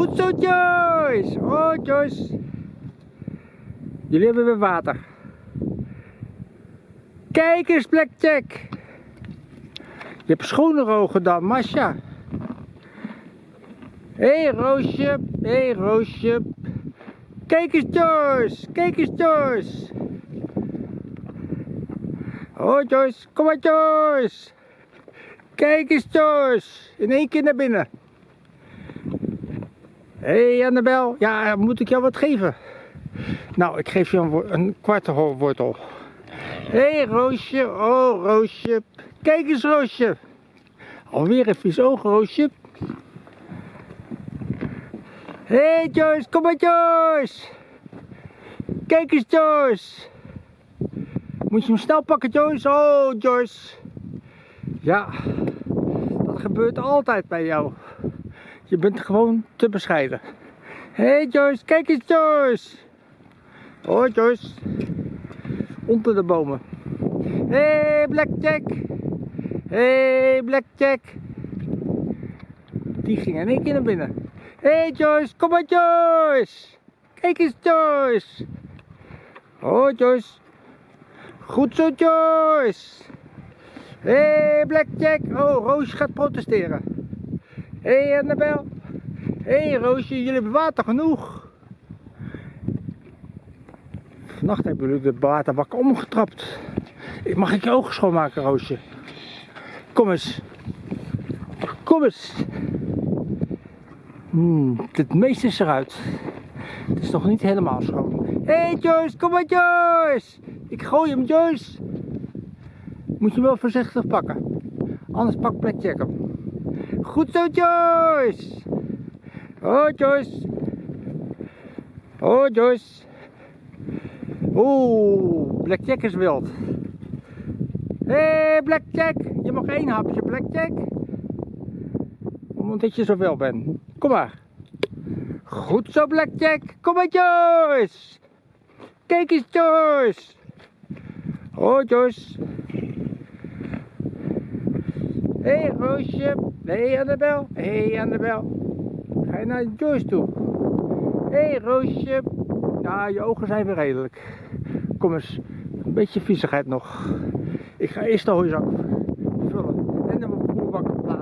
Goed zo, Joyce. Oh, Joyce. Jullie hebben weer water. Kijk eens, Blackjack. Je hebt schonere ogen dan, Masha. Hé, hey, Roosje. Hé, hey, Roosje. Kijk eens, Joyce. Kijk eens, Joyce. Oh, Joyce. Kom maar, Joyce. Kijk eens, Joyce. In één keer naar binnen. Hé, hey, Annabel. Ja, moet ik jou wat geven? Nou, ik geef je een, een kwarte. Hé, hey, Roosje. Oh, Roosje. Kijk eens, Roosje. Alweer een vies oog, Roosje. Hé, hey, Joyce. Kom maar, Joyce. Kijk eens, Joyce. Moet je hem snel pakken, Joyce? Oh, Joyce. Ja, dat gebeurt altijd bij jou. Je bent gewoon te bescheiden. Hé hey Joyce, kijk eens Joyce. Oh Joyce. Onder de bomen. Hé hey, Blackjack. Hé hey, Blackjack. Die ging in één keer naar binnen. Hé hey Joyce, kom maar Joyce. Kijk eens Joyce. Oh Joyce. Goed zo Joyce. Hé hey, Blackjack. Oh, Roosje gaat protesteren. Hé hey, Annabel. Hé hey, Roosje, jullie hebben water genoeg. Vannacht hebben jullie de waterbak omgetrapt. Mag ik je ogen schoonmaken, Roosje? Kom eens. Kom eens. Hmm, het meeste is eruit. Het is nog niet helemaal schoon. Hé hey Joyce, kom maar Joyce. Ik gooi hem Joyce. Moet je wel voorzichtig pakken. Anders pak Blackjack hem. Goed zo Joyce. Oh Joyce. Oh Joyce. Oeh, Blackjack is wild. Hé hey, Blackjack, je mag één hapje Blackjack. Omdat je zo wel bent. Kom maar. Goed zo Blackjack. Kom maar Joyce. Kijk eens Joyce. Oh Joyce. Hé hey, Roosje. Hé hey, Annabel. Hé hey, Annabel. Ga je naar Joyce toe? Hé hey, Roosje. Ja, je ogen zijn weer redelijk. Kom eens. Een beetje viezigheid nog. Ik ga eerst de hooizak vullen. En mijn voerbak plaatsen.